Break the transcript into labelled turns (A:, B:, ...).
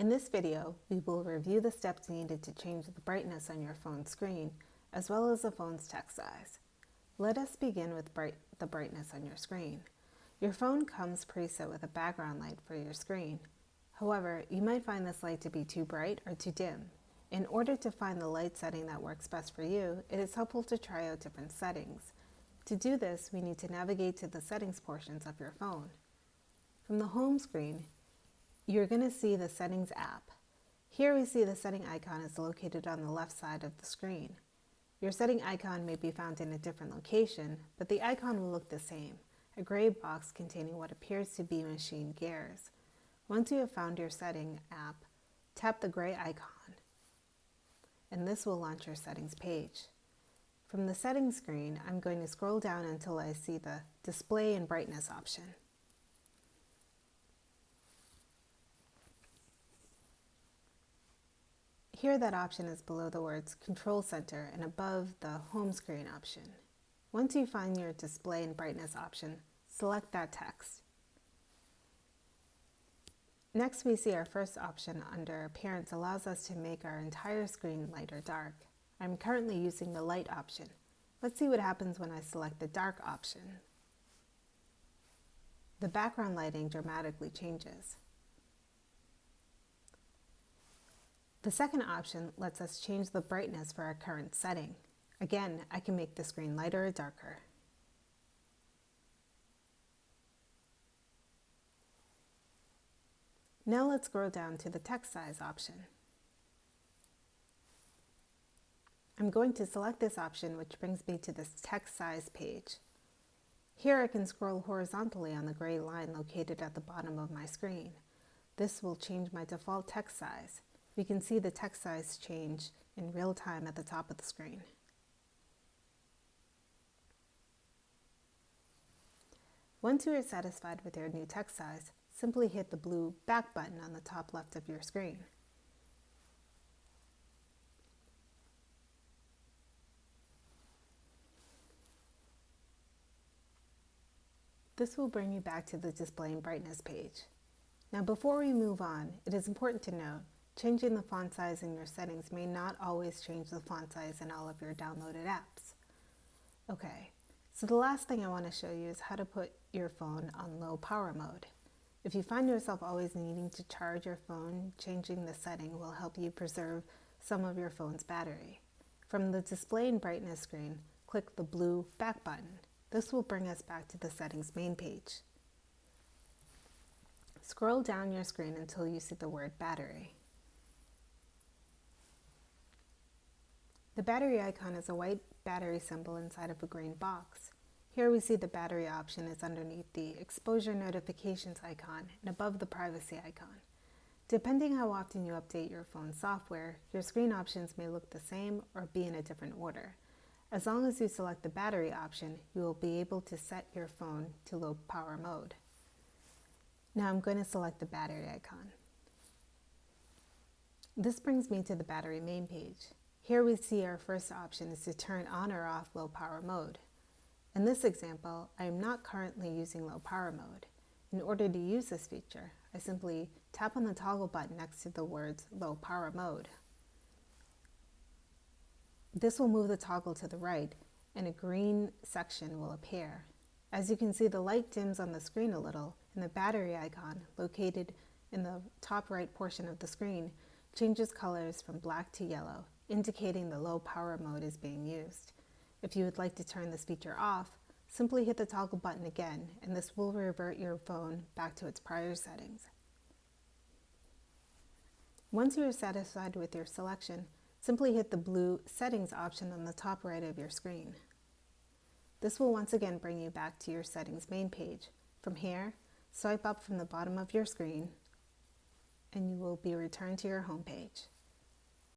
A: In this video, we will review the steps needed to change the brightness on your phone screen, as well as the phone's text size. Let us begin with bright, the brightness on your screen. Your phone comes preset with a background light for your screen. However, you might find this light to be too bright or too dim. In order to find the light setting that works best for you, it is helpful to try out different settings. To do this, we need to navigate to the settings portions of your phone. From the home screen, you're going to see the Settings app. Here we see the setting icon is located on the left side of the screen. Your setting icon may be found in a different location, but the icon will look the same, a gray box containing what appears to be machine gears. Once you have found your setting app, tap the gray icon, and this will launch your settings page. From the settings screen, I'm going to scroll down until I see the display and brightness option. Here that option is below the words Control Center and above the Home Screen option. Once you find your Display and Brightness option, select that text. Next, we see our first option under Appearance allows us to make our entire screen light or dark. I'm currently using the light option. Let's see what happens when I select the dark option. The background lighting dramatically changes. The second option lets us change the brightness for our current setting. Again, I can make the screen lighter or darker. Now let's scroll down to the text size option. I'm going to select this option which brings me to this text size page. Here I can scroll horizontally on the gray line located at the bottom of my screen. This will change my default text size we can see the text size change in real time at the top of the screen. Once you are satisfied with your new text size, simply hit the blue Back button on the top left of your screen. This will bring you back to the Display and Brightness page. Now before we move on, it is important to note Changing the font size in your settings may not always change the font size in all of your downloaded apps. Okay, so the last thing I want to show you is how to put your phone on low power mode. If you find yourself always needing to charge your phone, changing the setting will help you preserve some of your phone's battery. From the display and brightness screen, click the blue back button. This will bring us back to the settings main page. Scroll down your screen until you see the word battery. The battery icon is a white battery symbol inside of a green box. Here we see the battery option is underneath the exposure notifications icon and above the privacy icon. Depending how often you update your phone software, your screen options may look the same or be in a different order. As long as you select the battery option, you will be able to set your phone to low power mode. Now I'm going to select the battery icon. This brings me to the battery main page. Here we see our first option is to turn on or off low power mode. In this example, I am not currently using low power mode. In order to use this feature, I simply tap on the toggle button next to the words low power mode. This will move the toggle to the right and a green section will appear. As you can see, the light dims on the screen a little and the battery icon located in the top right portion of the screen changes colors from black to yellow indicating the low power mode is being used. If you would like to turn this feature off, simply hit the toggle button again and this will revert your phone back to its prior settings. Once you are satisfied with your selection, simply hit the blue Settings option on the top right of your screen. This will once again bring you back to your settings main page. From here, swipe up from the bottom of your screen and you will be returned to your home page.